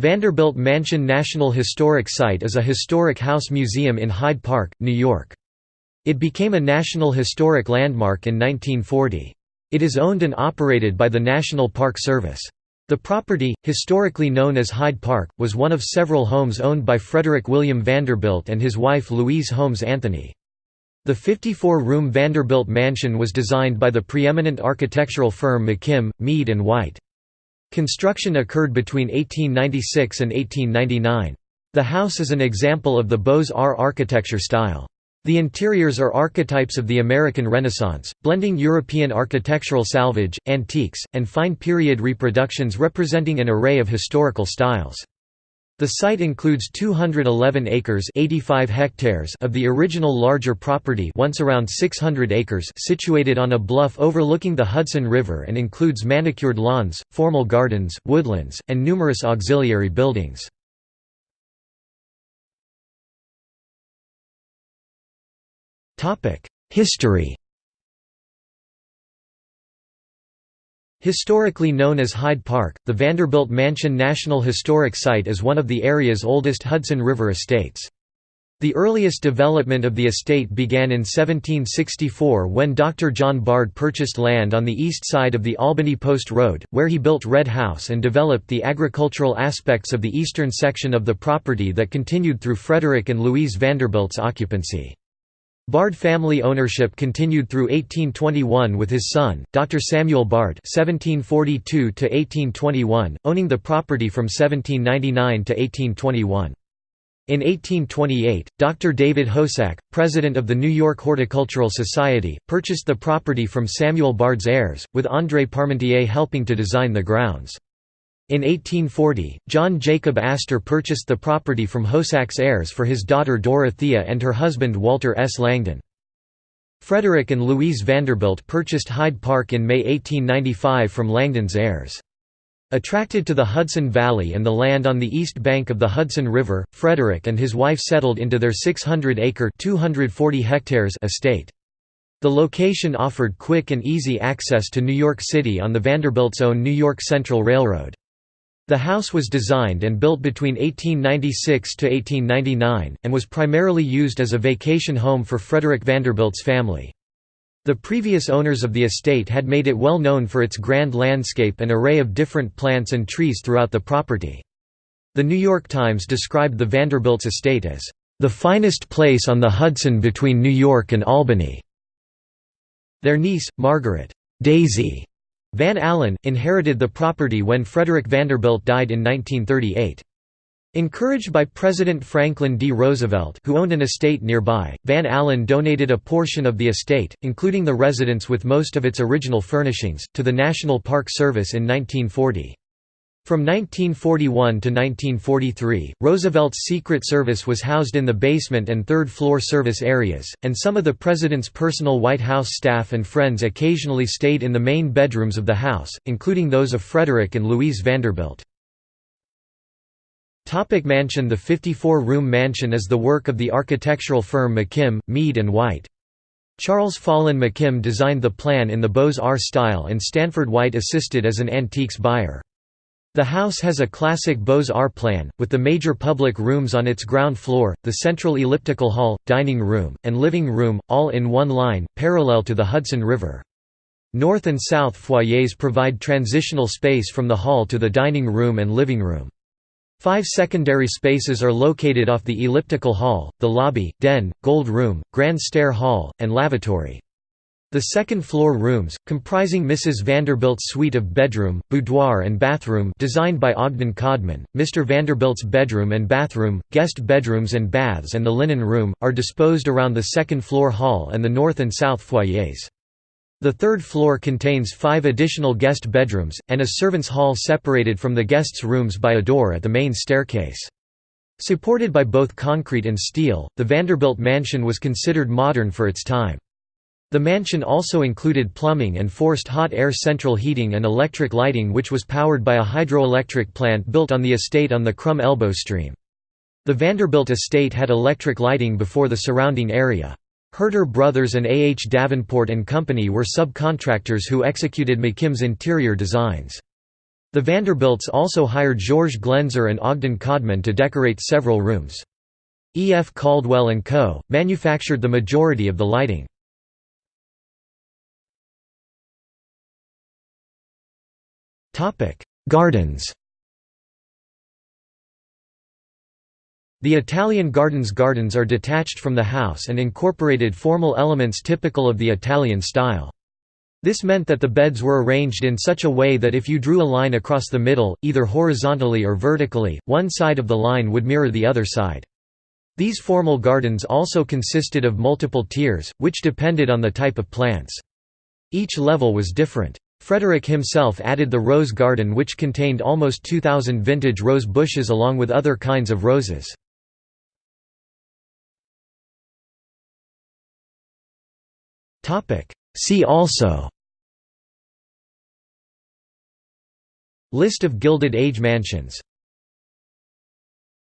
Vanderbilt Mansion National Historic Site is a historic house museum in Hyde Park, New York. It became a National Historic Landmark in 1940. It is owned and operated by the National Park Service. The property, historically known as Hyde Park, was one of several homes owned by Frederick William Vanderbilt and his wife Louise Holmes Anthony. The 54-room Vanderbilt Mansion was designed by the preeminent architectural firm McKim, Mead & White. Construction occurred between 1896 and 1899. The house is an example of the Beaux-Arts architecture style. The interiors are archetypes of the American Renaissance, blending European architectural salvage, antiques, and fine period reproductions representing an array of historical styles. The site includes 211 acres 85 hectares of the original larger property once around 600 acres situated on a bluff overlooking the Hudson River and includes manicured lawns, formal gardens, woodlands, and numerous auxiliary buildings. History Historically known as Hyde Park, the Vanderbilt Mansion National Historic Site is one of the area's oldest Hudson River estates. The earliest development of the estate began in 1764 when Dr. John Bard purchased land on the east side of the Albany Post Road, where he built Red House and developed the agricultural aspects of the eastern section of the property that continued through Frederick and Louise Vanderbilt's occupancy. Bard family ownership continued through 1821 with his son, Dr. Samuel Bard (1742–1821), owning the property from 1799 to 1821. In 1828, Dr. David Hosack, president of the New York Horticultural Society, purchased the property from Samuel Bard's heirs, with André Parmentier helping to design the grounds. In 1840, John Jacob Astor purchased the property from Hosack's heirs for his daughter Dorothea and her husband Walter S. Langdon. Frederick and Louise Vanderbilt purchased Hyde Park in May 1895 from Langdon's heirs. Attracted to the Hudson Valley and the land on the east bank of the Hudson River, Frederick and his wife settled into their 600-acre estate. The location offered quick and easy access to New York City on the Vanderbilt's own New York Central Railroad. The house was designed and built between 1896 to 1899, and was primarily used as a vacation home for Frederick Vanderbilt's family. The previous owners of the estate had made it well known for its grand landscape and array of different plants and trees throughout the property. The New York Times described the Vanderbilt's estate as, "...the finest place on the Hudson between New York and Albany." Their niece, Margaret Daisy Van Alen, inherited the property when Frederick Vanderbilt died in 1938. Encouraged by President Franklin D. Roosevelt who owned an estate nearby, Van Alen donated a portion of the estate, including the residence with most of its original furnishings, to the National Park Service in 1940. From 1941 to 1943, Roosevelt's Secret Service was housed in the basement and third-floor service areas, and some of the President's personal White House staff and friends occasionally stayed in the main bedrooms of the house, including those of Frederick and Louise Vanderbilt. Topic mansion The 54-room mansion is the work of the architectural firm McKim, Mead & White. Charles Follen McKim designed the plan in the Beaux-Arts style and Stanford White assisted as an antiques buyer. The house has a classic Beaux-Arts plan, with the major public rooms on its ground floor, the central elliptical hall, dining room, and living room, all in one line, parallel to the Hudson River. North and south foyers provide transitional space from the hall to the dining room and living room. Five secondary spaces are located off the elliptical hall, the lobby, den, gold room, grand stair hall, and lavatory. The second-floor rooms, comprising Mrs. Vanderbilt's suite of bedroom, boudoir and bathroom designed by Ogden Codman, Mr. Vanderbilt's bedroom and bathroom, guest bedrooms and baths and the linen room, are disposed around the second-floor hall and the north and south foyers. The third floor contains five additional guest bedrooms, and a servants' hall separated from the guests' rooms by a door at the main staircase. Supported by both concrete and steel, the Vanderbilt mansion was considered modern for its time. The mansion also included plumbing and forced hot air central heating and electric lighting which was powered by a hydroelectric plant built on the estate on the Crum Elbow stream. The Vanderbilt estate had electric lighting before the surrounding area. Herter Brothers and A. H. Davenport and Company were subcontractors who executed McKim's interior designs. The Vanderbilts also hired George Glaenzer and Ogden Codman to decorate several rooms. E. F. Caldwell & Co., manufactured the majority of the lighting. Gardens The Italian gardens gardens are detached from the house and incorporated formal elements typical of the Italian style. This meant that the beds were arranged in such a way that if you drew a line across the middle, either horizontally or vertically, one side of the line would mirror the other side. These formal gardens also consisted of multiple tiers, which depended on the type of plants. Each level was different. Frederick himself added the rose garden which contained almost 2,000 vintage rose bushes along with other kinds of roses. See also List of Gilded Age mansions